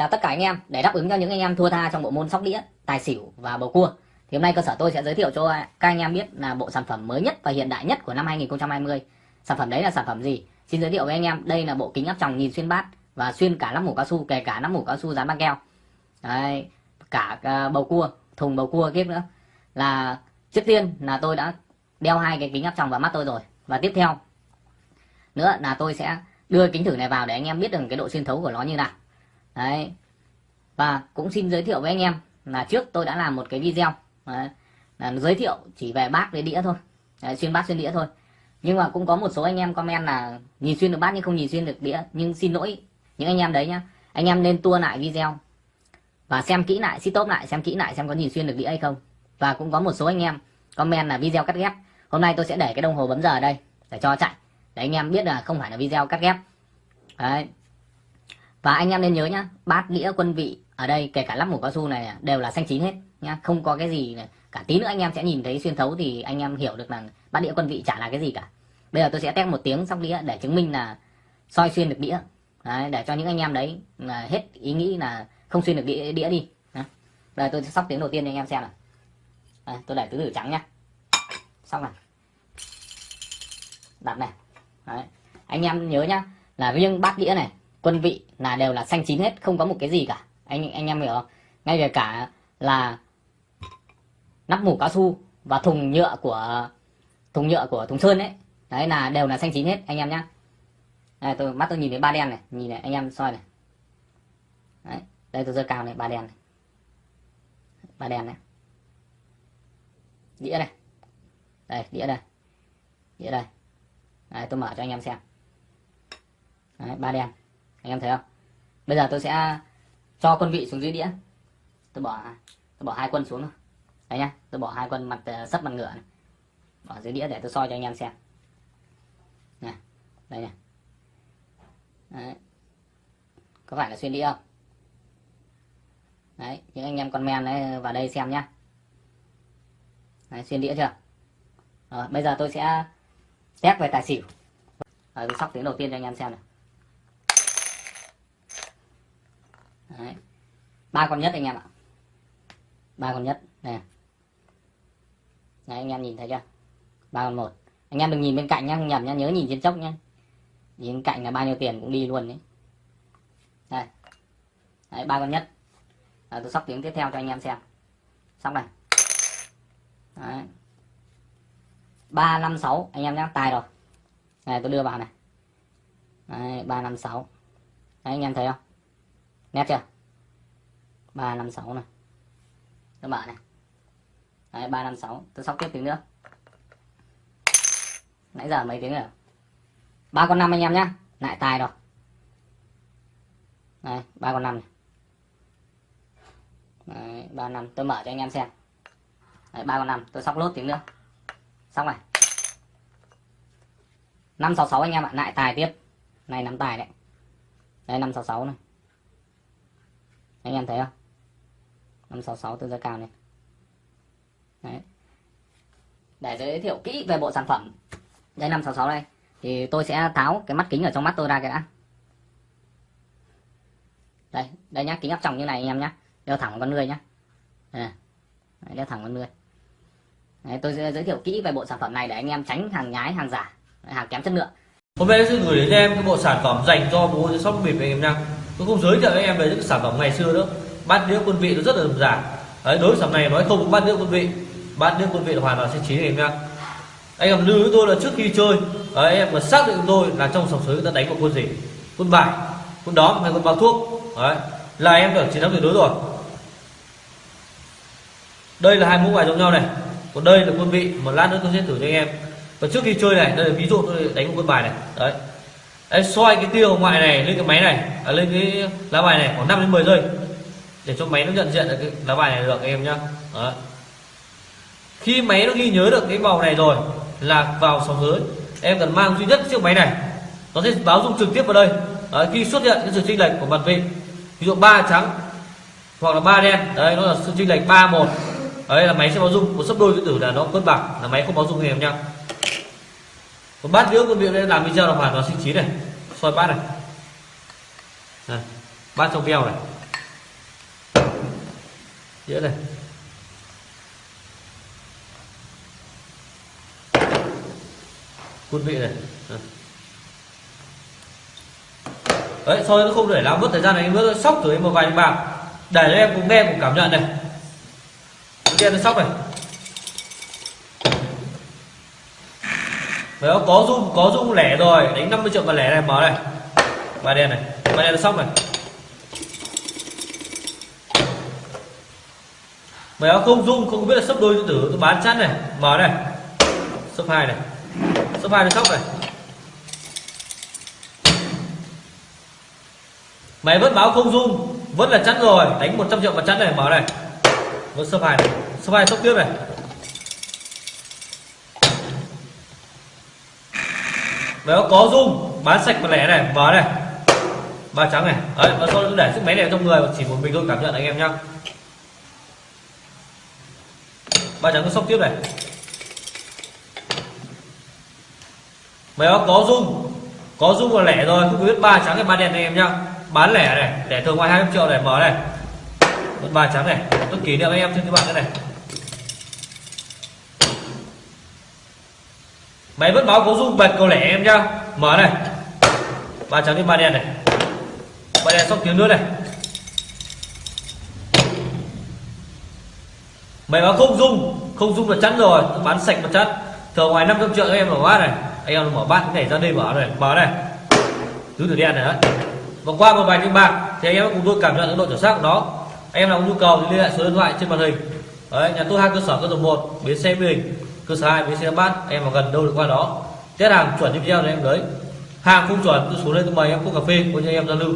Chào tất cả anh em, để đáp ứng cho những anh em thua tha trong bộ môn sóc đĩa, tài xỉu và bầu cua thì hôm nay cơ sở tôi sẽ giới thiệu cho các anh em biết là bộ sản phẩm mới nhất và hiện đại nhất của năm 2020. Sản phẩm đấy là sản phẩm gì? Xin giới thiệu với anh em, đây là bộ kính áp tròng nhìn xuyên bát và xuyên cả nắp mũ cao su, kể cả nắp mũ cao su dán băng keo. Đấy, cả à, bầu cua, thùng bầu cua kiếp nữa. Là trước tiên là tôi đã đeo hai cái kính áp tròng vào mắt tôi rồi và tiếp theo nữa là tôi sẽ đưa kính thử này vào để anh em biết được cái độ xuyên thấu của nó như nào đấy. Và cũng xin giới thiệu với anh em là trước tôi đã làm một cái video. Đấy, là giới thiệu chỉ về bát với đĩa thôi. Đấy, xuyên bát xuyên đĩa thôi. Nhưng mà cũng có một số anh em comment là nhìn xuyên được bát nhưng không nhìn xuyên được đĩa. Nhưng xin lỗi những anh em đấy nhá. Anh em nên tua lại video và xem kỹ lại stop lại xem kỹ lại xem có nhìn xuyên được đĩa hay không. Và cũng có một số anh em comment là video cắt ghép. Hôm nay tôi sẽ để cái đồng hồ bấm giờ ở đây để cho chạy. Để anh em biết là không phải là video cắt ghép. Đấy và anh em nên nhớ nhá bát đĩa quân vị ở đây kể cả lắp mũ cao su này đều là xanh chín hết nhá không có cái gì cả tí nữa anh em sẽ nhìn thấy xuyên thấu thì anh em hiểu được là bát đĩa quân vị chả là cái gì cả bây giờ tôi sẽ test một tiếng sóc đĩa để chứng minh là soi xuyên được đĩa đấy, để cho những anh em đấy là hết ý nghĩ là không xuyên được đĩa, đĩa đi đấy. đây tôi sẽ sóc tiếng đầu tiên cho anh em xem này. Đấy, tôi để tứ tử trắng nhá xong này đặt này đấy. anh em nhớ nhá là riêng bát đĩa này quân vị là đều là xanh chín hết không có một cái gì cả. Anh anh em hiểu không? Ngay về cả là nắp mủ cao su và thùng nhựa của thùng nhựa của thùng sơn ấy đấy là đều là xanh chín hết anh em nhá. Đây tôi mắt tôi nhìn thấy ba đen này nhìn này anh em soi này. Đấy đây tôi giơ cao này ba đen này. Ba đen này. Đĩa này. Đây đĩa đây. Đĩa đây. Đấy, tôi mở cho anh em xem. Đấy, ba đen anh em thấy không? Bây giờ tôi sẽ cho quân vị xuống dưới đĩa. Tôi bỏ tôi bỏ hai quân xuống thôi. Đấy nhá tôi bỏ hai quân mặt ờ, sấp mặt ngựa này. bỏ dưới đĩa để tôi soi cho anh em xem. Nè đây nè đấy. có phải là xuyên đĩa không? Đấy những anh em con men đấy ờ, vào đây xem nhá. Đấy, xuyên đĩa chưa? Rồi, bây giờ tôi sẽ test về tài xỉu. Rồi, tôi sóc tiếng đầu tiên cho anh em xem này. Đấy. ba con nhất anh em ạ. Ba con nhất. Nè Đấy, anh em nhìn thấy chưa? Ba con một. Anh em đừng nhìn bên cạnh nhá không nhầm nhá nhớ nhìn trên chốc nhá. Nhìn cạnh là bao nhiêu tiền cũng đi luôn đấy. Đây. Đấy ba con nhất. À, tôi sóc tiếng tiếp theo cho anh em xem. Xong này. Đấy. Ba năm sáu anh em nhá tài rồi. Này tôi đưa vào này. Đấy ba năm sáu. Anh em thấy không? Nét chưa? ba năm sáu này. Các bạn này. Đấy, ba năm sáu. Tôi sóc tiếp tiếng nữa. Nãy giờ mấy tiếng rồi ba con năm anh em nhá. Lại tài rồi. Đây, ba con năm này. Ba năm. Tôi mở cho anh em xem. Ba con năm. Tôi sóc lốt tiếng nữa. Xong này năm sáu sáu anh em ạ. Lại tài tiếp. Này, nắm tài đấy. Đây, năm sáu sáu này anh em thấy không? 566 tương đối cao này. Đấy. để giới thiệu kỹ về bộ sản phẩm đây 566 đây thì tôi sẽ tháo cái mắt kính ở trong mắt tôi ra cái đã. Đây đây nhá kính áp tròng như này anh em nhá. Đeo thẳng con người nhá. Đây, đeo thẳng con người. Đấy, tôi sẽ giới thiệu kỹ về bộ sản phẩm này để anh em tránh hàng nhái hàng giả hàng kém chất lượng. Hôm nay tôi gửi đến em cái bộ sản phẩm dành cho bố shop bịp anh em nha tôi không giới thiệu với em về những sản phẩm ngày xưa nữa bát đĩa quân vị nó rất là đơn giản đấy đối với sản này nói không có bát đĩa quân vị. Bát đĩa quân vị hoàn toàn sẽ chín em nha anh em lưu với tôi là trước khi chơi đấy, em mà xác định tôi là trong sòng sới ta đánh vào quân gì? Quân bài quân đóm hay quân bao thuốc. Đấy là em được chiến thắng tuyệt đối rồi. Đây là hai mẫu bài giống nhau này. Còn đây là quân vị một lát nữa tôi sẽ thử cho anh em. Và trước khi chơi này đây là ví dụ tôi đánh một quân bài này. Đấy. Đấy, xoay cái tiêu ngoại này lên cái máy này. À, lên cái lá bài này khoảng 5 đến 10 giây. Để cho máy nó nhận diện được cái lá bài này được em nhá. Đấy. khi máy nó ghi nhớ được cái màu này rồi là vào sóng giới em cần mang duy nhất chiếc máy này. Nó sẽ báo dung trực tiếp vào đây. Đấy, khi xuất hiện cái sự chênh lệch của mặt vị ví dụ ba trắng hoặc là ba đen đấy nó là sự chênh lệch ba một. Đấy là máy sẽ báo dung. Một sấp đôi cái tử là nó cân bằng là máy không báo dung em nhá còn bát đĩa con việc đây làm video là hoàn toàn sinh trí này. Soi bát này, này bát trong veo này. Đĩa này. Quân vị này. Đó. đấy soi nó không để làm mất thời gian này em sóc thử em một vài bạc. Để cho em cùng nghe cùng cảm nhận này. Đen nó sóc này. Đấy, có dung có dung lẻ rồi. Đánh 50 triệu mà lẻ này mở này. Ba đen này. Ba đen xong này. Mày áo không dung không biết là sấp đôi tự tử. Tôi bán chắn này. Mở này. Sấp hai này. Sấp hai nó sóc này. Mày vẫn báo không dung? Vẫn là chắn rồi. Đánh 100 triệu mà chắn này. Mở này. Vẫn sấp hai này. Sấp hai sóc tiếp này. Nó có dung bán sạch một lẻ này, mở này. Ba trắng này. Đấy và sau đó để chiếc máy này trong người, chỉ một mình tôi cảm nhận anh em nhá. Ba trắng nó sóc tiếp này. Mày có dung có dung là lẻ rồi không biết ba trắng hay ba đen anh em nhá. Bán lẻ này để thường ngoài hai triệu này, mở này. Vẫn ba trắng này, tôi kỷ niệm anh em trên các bạn đây này. Máy vẫn báo có dung bật cầu lẻ em nhá. Mở này. Ba trắng đi, ba đen này. Ba đen sóc tiếng nữa này. Mày báo không dung. Không dung là chắn rồi. Bán sạch một chắn thường ngoài 500 triệu cho em mở bát này. Anh em mở bát cái này ra đây mở này. Mở này. Tứ tử đen này đấy. Và qua một vài những bạc, thì anh em cùng tôi cảm nhận cái độ chuẩn xác của nó. Anh em nào có nhu cầu thì liên hệ số điện thoại trên màn hình. Đấy, nhà tôi hai cơ sở cơ sở một, bến xe bình sở sai với xe bát em mà gần đâu được qua đó. Test hàng chuẩn như video này em lấy hàng không chuẩn tôi xuống đây tôi mời em cốc cà phê của anh em giao lưu.